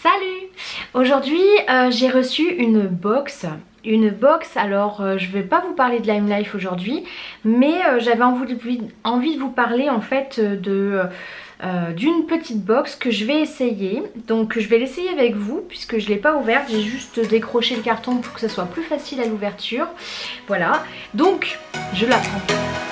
Salut! Aujourd'hui euh, j'ai reçu une box. Une box, alors euh, je vais pas vous parler de Lime Life aujourd'hui mais euh, j'avais envie, de vous parler en fait de d'une petite box que je vais essayer. Donc je vais l'essayer avec vous puisque je l'ai pas ouverte. J'ai juste décroché le carton pour que ça soit plus facile à l'ouverture. Voilà. Donc je la prends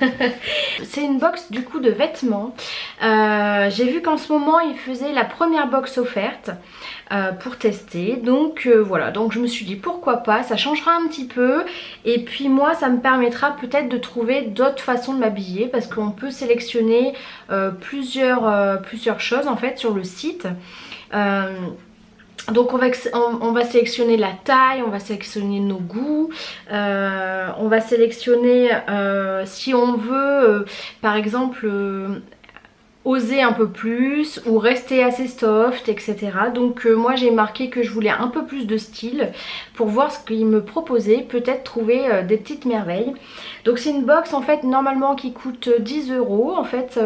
C'est une box du coup de vêtements. Euh, j'ai vu qu'en ce moment il faisait la première box offerte euh, pour tester. Donc euh, voilà, donc je me suis dit pourquoi pas, ça changera un petit peu. Et puis moi ça me permettra peut-être de trouver d'autres façons de m'habiller parce qu'on peut sélectionner plusieurs, plusieurs choses en fait sur le site. Donc on va, on, va, sélectionner la taille, on va sélectionner nos goûts, euh, on va sélectionner euh, si on veut euh, par exemple oser un peu plus ou rester assez soft etc. Donc moi j'ai marqué que je voulais un peu plus de style pour voir ce qu'il me proposait, peut-être trouver des petites merveilles. Donc c'est une box en fait normalement qui coûte 10 euros en fait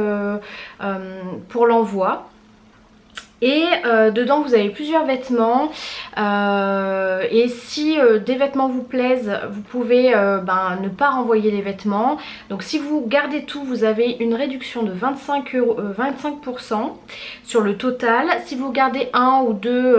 pour l'envoi. Et euh, dedans vous avez plusieurs vêtements euh, et si euh, des vêtements vous plaisent vous pouvez ben, ne pas renvoyer les vêtements. Donc si vous gardez tout vous avez une réduction de 25, 25% sur le total. Si vous gardez un ou deux,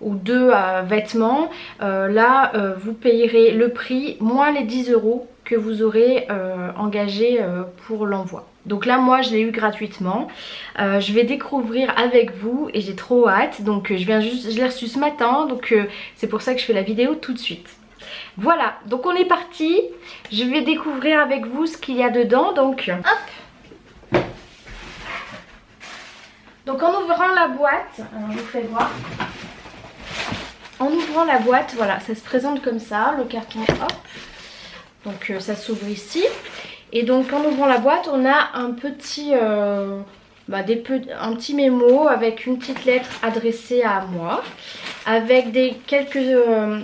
ou deux vêtements là vous payerez le prix moins les 10 euros que vous aurez engagé pour l'envoi. Donc là moi je l'ai eu gratuitement. Euh, je vais découvrir avec vous et j'ai trop hâte. Donc euh, je viens juste, je l'ai reçu ce matin donc euh, c'est pour ça que je fais la vidéo tout de suite. Voilà, donc on est parti. Je vais découvrir avec vous ce qu'il y a dedans. Donc hop Donc en ouvrant la boîte, je vous fais voir. En ouvrant la boîte, voilà, ça se présente comme ça, le carton, hop. Donc ça s'ouvre ici. Et donc en ouvrant la boîte, on a un petit, euh, bah, des un petit mémo avec une petite lettre adressée à moi. Avec des quelques euh,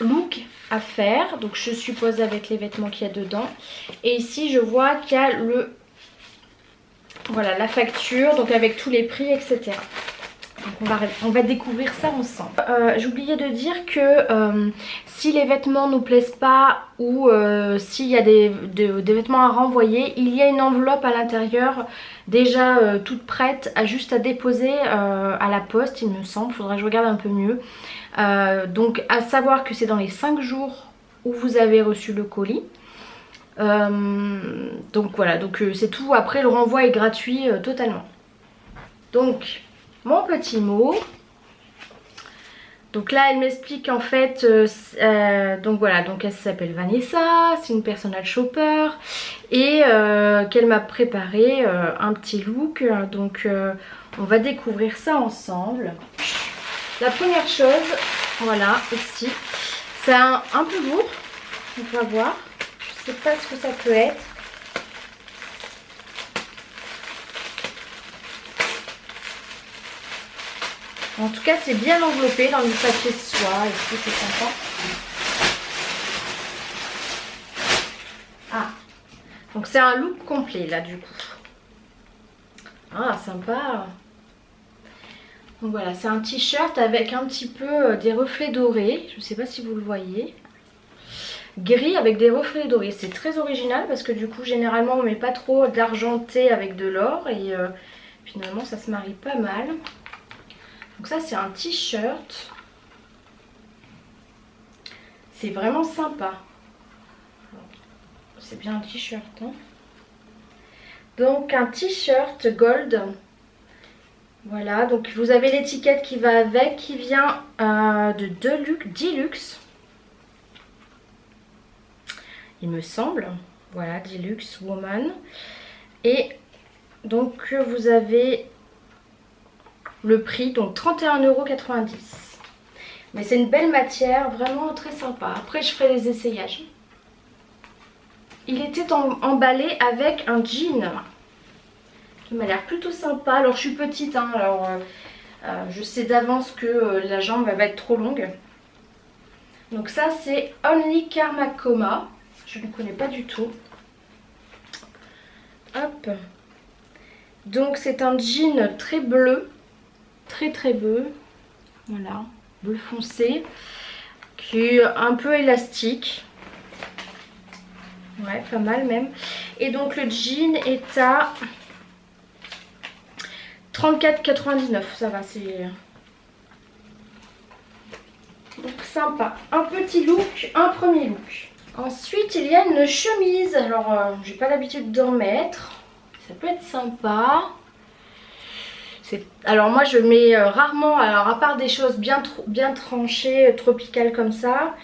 looks à faire. Donc je suppose avec les vêtements qu'il y a dedans. Et ici je vois qu'il y a le... Voilà la facture, donc avec tous les prix, etc on va, découvrir ça ensemble. Euh, j'oubliais de dire que euh, si les vêtements nous plaisent pas ou euh, s'il y a des, vêtements à renvoyer, il y a une enveloppe à l'intérieur déjà toute prête juste à déposer à la poste il me semble, faudrait que je regarde un peu mieux. donc à savoir que c'est dans les 5 jours où vous avez reçu le colis. donc voilà, donc c'est tout. Après le renvoi est gratuit totalement. Donc mon petit mot. Donc là elle m'explique en fait, euh, euh, donc voilà, donc elle s'appelle Vanessa, c'est une personal shopper et euh, qu'elle m'a préparé un petit look, donc on va découvrir ça ensemble. La première chose, voilà, ici, c'est un, un, peu lourd, on va voir, je sais pas ce que ça peut être. En tout cas, c'est bien enveloppé dans le papier de soie. Ici, c'est sympa. Ah, donc c'est un look complet là du coup. Ah, sympa. Donc voilà, c'est un t-shirt avec un petit peu euh, des reflets dorés. Je ne sais pas si vous le voyez. Gris avec des reflets dorés. C'est très original parce que du coup, généralement, on met pas trop d'argenté avec de l'or. Et euh, finalement, ça se marie pas mal. Donc ça c'est un t-shirt. C'est vraiment sympa. C'est bien un t-shirt. Hein. donc un t-shirt gold. Voilà, donc vous avez l'étiquette qui va avec, qui vient euh, de Deluxe, Deluxe. Il me semble. Voilà, Deluxe Woman. Et donc vous avez le prix, donc 31,90€. Mais c'est une belle matière, vraiment très sympa. Après je ferai les essayages. Il était emballé avec un jean qui m'a l'air plutôt sympa. Alors je suis petite, hein, alors euh, euh, je sais d'avance que euh, la jambe va être trop longue. Donc ça c'est Only Karma Coma. Je ne connais pas du tout. Hop. Donc c'est un jean très bleu. Très très bleu. Voilà. Bleu foncé. Qui est un peu élastique. Ouais, pas mal même. Et donc le jean est à 34,99. Ça va, c'est... Donc sympa. Un petit look, un premier look. Ensuite, il y a une chemise. Alors, euh, j'ai pas l'habitude d'en mettre. Ça peut être sympa. Alors moi je mets euh, rarement, alors à part des choses bien, tranchées, euh, tropicales comme ça,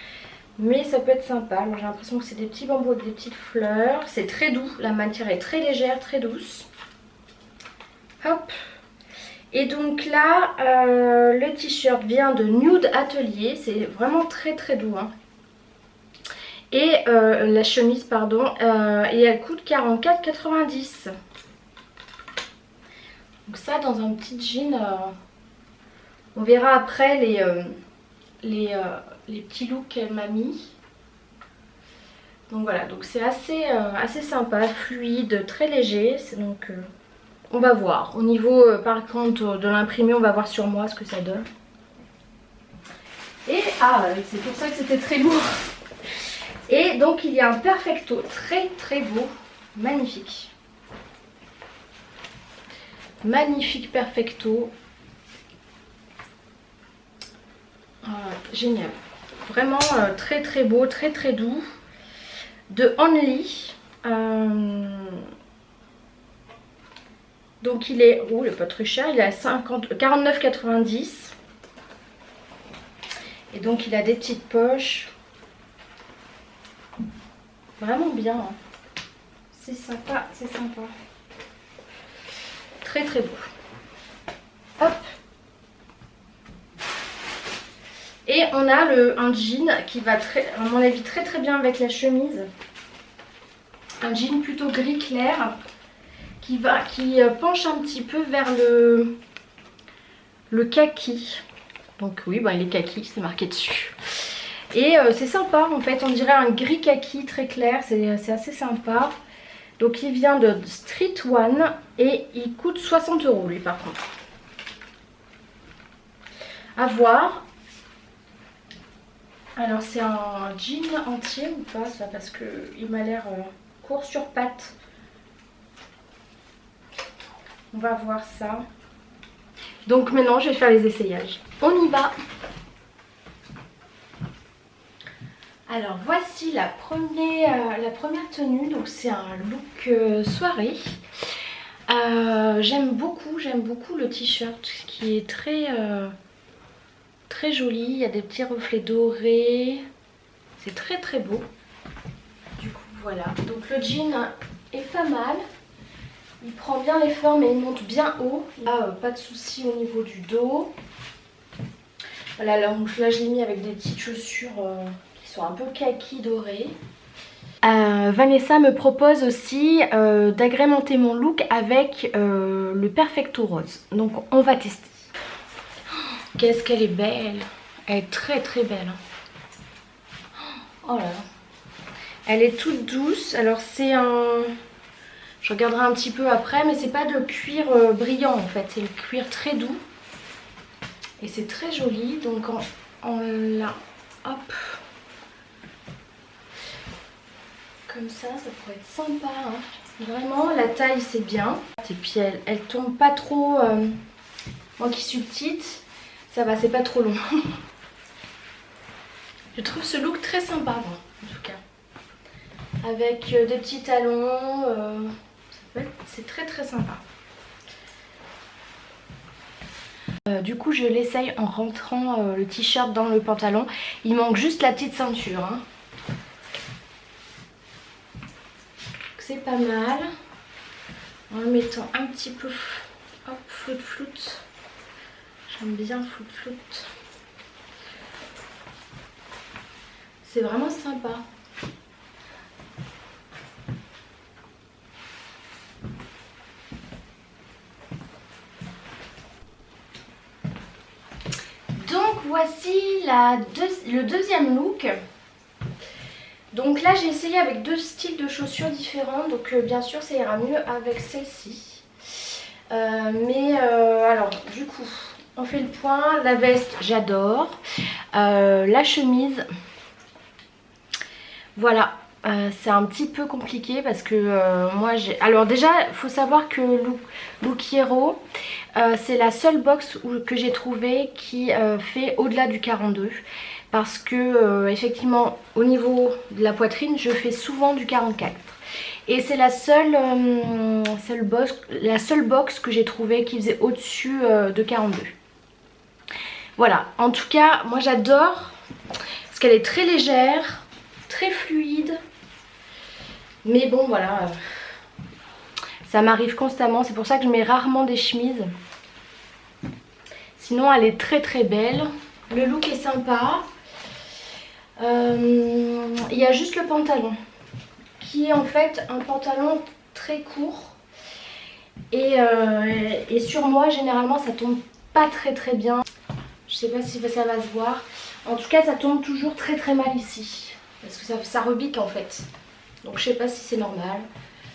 mais ça peut être sympa. J'ai l'impression que c'est des petits bambous avec des petites fleurs. C'est très doux, la matière est très légère, très douce. Hop. Et donc là, euh, le t-shirt vient de Nude Atelier. C'est vraiment très très doux. Hein. Et la chemise, pardon, et elle coûte 44,90. Donc ça, dans un petit jean, on verra après les, les, les petits looks qu'elle m'a mis. Donc voilà, donc c'est assez, assez sympa, fluide, très léger. Donc on va voir. Au niveau euh, par contre de l'imprimé, on va voir sur moi ce que ça donne. Et ah, c'est pour ça que c'était très lourd. Et donc il y a un perfecto très très beau, magnifique. Magnifique perfecto. génial. Vraiment euh, très très beau, très très doux. De Only. Euh, donc il est, oh il est pas très cher, il est à 49,90. Et donc il a des petites poches. Vraiment bien. Hein. C'est sympa, c'est sympa. Très très beau. Hop. Et on a le, un jean qui va très, à mon avis très très bien avec la chemise. Un jean plutôt gris clair qui, va, qui euh, penche un petit peu vers le, le kaki. Donc oui, il est kaki, c'est marqué dessus. Et euh, c'est sympa en fait, on dirait un gris kaki très clair, c'est assez sympa. Donc il vient de Street One et il coûte 60 euros lui par contre. À voir. Alors c'est un jean entier ou pas ça parce qu'il m'a l'air euh, court sur pattes. On va voir ça. Donc maintenant, je vais faire les essayages. On y va Alors voici la première, la première tenue, donc c'est un look euh, soirée. Euh, j'aime beaucoup, j'aime beaucoup le t-shirt qui est très, euh, joli. Il y a des petits reflets dorés. C'est très très beau. Du coup voilà, donc le jean est pas mal. Il prend bien les formes et il monte bien haut. Euh, pas de souci au niveau du dos. Voilà, là, je l'ai mis avec des petites chaussures euh, un peu kaki dorées. Euh, Vanessa me propose aussi d'agrémenter mon look avec le Perfecto Rose. Donc on va tester. Qu'est-ce qu'elle est belle Elle est très très belle. Oh là là. Elle est toute douce. Alors c'est un... Je regarderai un petit peu après, mais c'est pas de cuir euh, brillant en fait, c'est le cuir très doux. Et c'est très joli, donc en, en là, hop. Comme ça, ça pourrait être sympa. Hein. Vraiment, la taille c'est bien. Et puis elle, elle tombe pas trop, euh, moi qui suis petite, ça va, c'est pas trop long. Je trouve ce look très sympa, en tout cas. Avec euh, des petits talons, c'est très très sympa. Euh, du coup je l'essaye en rentrant euh, le t-shirt dans le pantalon. Il manque juste la petite ceinture. Hein. C'est pas mal. En mettant un petit peu hop, flout flout. J'aime bien flout flout. C'est vraiment sympa. voici la le deuxième look. Donc là j'ai essayé avec deux styles de chaussures différents. Donc euh, bien sûr ça ira mieux avec celle-ci. Euh, mais euh, alors du coup on fait le point. La veste j'adore. la chemise. Voilà. c'est un petit peu compliqué parce que moi j'ai... Alors déjà faut savoir que Look, Hero c'est la seule box que j'ai trouvé qui fait au-delà du 42 parce que euh, effectivement au niveau de la poitrine je fais souvent du 44 et c'est la seule, euh, box, la seule box que j'ai trouvé qui faisait au-dessus euh, de 42 voilà. En tout cas moi j'adore parce qu'elle est très légère très fluide. Mais bon voilà. Ça m'arrive constamment. C'est pour ça que je mets rarement des chemises. Sinon elle est très très belle. Le look est sympa euh, il y a juste le pantalon qui est en fait un pantalon très court. Et, euh, sur moi généralement ça tombe pas très très bien. Je sais pas si ça va se voir. En tout cas ça tombe toujours très très mal ici. Parce que ça, ça rebique en fait. Donc je sais pas si c'est normal.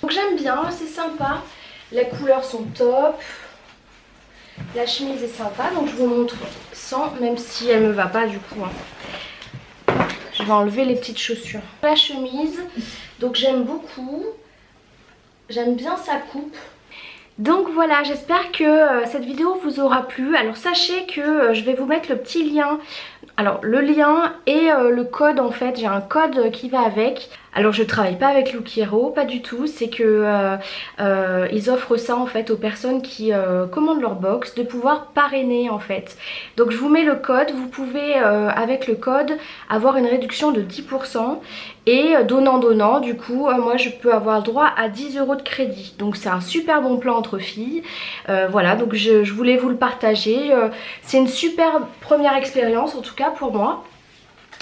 Donc j'aime bien c'est sympa. Les couleurs sont top. La chemise est sympa. Donc je vous montre sans même si elle me va pas du coup hein. Je vais enlever les petites chaussures. La chemise, donc j'aime beaucoup. J'aime bien sa coupe. Donc voilà, j'espère que euh, cette vidéo vous aura plu. Alors sachez que euh, je vais vous mettre le petit lien. Alors le lien et euh, le code en fait, j'ai un code qui va avec. Alors je travaille pas avec Look pas du tout, c'est que euh, euh, ils offrent ça en fait aux personnes qui euh, commandent leur box de pouvoir parrainer en fait. Donc je vous mets le code, vous pouvez avec le code avoir une réduction de 10% et donnant donnant du coup moi je peux avoir droit à 10 euros de crédit. Donc c'est un super bon plan entre filles. voilà donc je, voulais vous le partager. c'est une super première expérience en tout cas pour moi.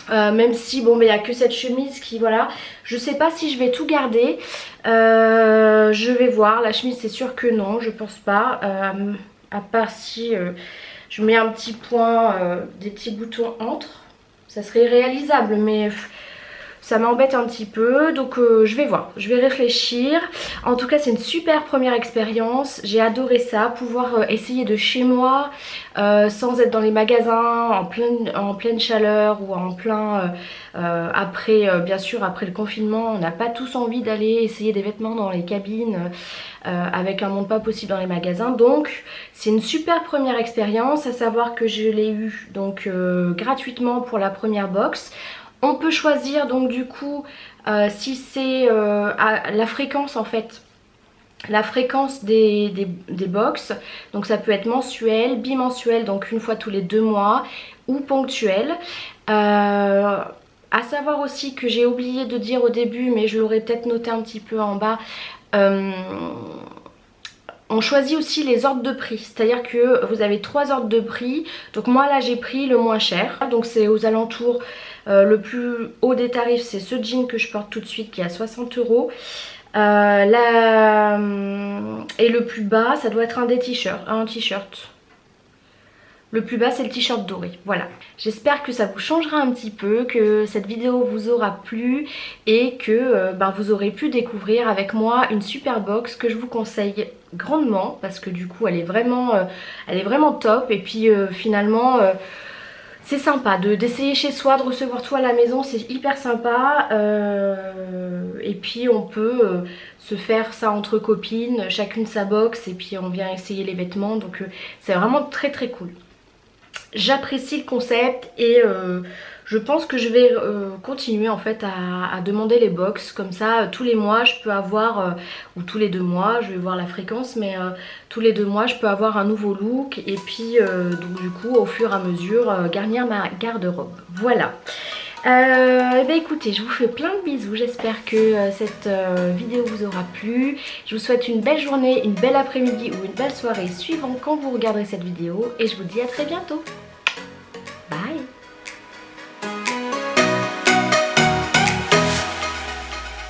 Euh, même si bon mais il n'y a que cette chemise qui voilà. Je sais pas si je vais tout garder. Euh, je vais voir. La chemise c'est sûr que non je pense pas. Euh, à part si je mets un petit point des petits boutons entre. Ça serait réalisable mais ça m'embête un petit peu donc euh, je vais voir, je vais réfléchir. En tout cas c'est une super première expérience, j'ai adoré ça, pouvoir euh, essayer de chez moi euh, sans être dans les magasins en pleine, en pleine chaleur ou en plein après bien sûr après le confinement on n'a pas tous envie d'aller essayer des vêtements dans les cabines avec un monde pas possible dans les magasins. Donc c'est une super première expérience à savoir que je l'ai eu donc gratuitement pour la première box on peut choisir donc du coup euh, si c'est euh, la fréquence en fait. La fréquence des, des, box donc ça peut être mensuel, bimensuel donc une fois tous les deux mois ou ponctuel. Euh, à savoir aussi que j'ai oublié de dire au début mais je l'aurais peut-être noté un petit peu en bas on choisit aussi les ordres de prix, c'est-à-dire que vous avez trois ordres de prix. Donc moi là j'ai pris le moins cher, donc c'est aux alentours, euh, le plus haut des tarifs c'est ce jean que je porte tout de suite qui est à 60 euros. Euh, et le plus bas ça doit être un des t-shirts, un t-shirt. Le plus bas c'est le t-shirt doré, voilà. J'espère que ça vous changera un petit peu, que cette vidéo vous aura plu et que euh, ben, vous aurez pu découvrir avec moi une super box que je vous conseille grandement parce que du coup elle est vraiment, euh, top et puis euh, finalement c'est sympa d'essayer chez soi, de recevoir tout à la maison, c'est hyper sympa. et puis on peut se faire ça entre copines, chacune sa box et puis on vient essayer les vêtements. Donc c'est vraiment très très cool j'apprécie le concept et euh, je pense que je vais euh, continuer en fait à, demander les box. Comme ça tous les mois je peux avoir euh, ou tous les deux mois je vais voir la fréquence mais tous les deux mois je peux avoir un nouveau look et puis donc du coup au fur et à mesure garnir ma garde-robe. Voilà. Euh, eh ben écoutez, je vous fais plein de bisous, j'espère que cette vidéo vous aura plu. Je vous souhaite une belle journée, une belle après-midi ou une belle soirée suivant quand vous regarderez cette vidéo. Et je vous dis à très bientôt. Bye!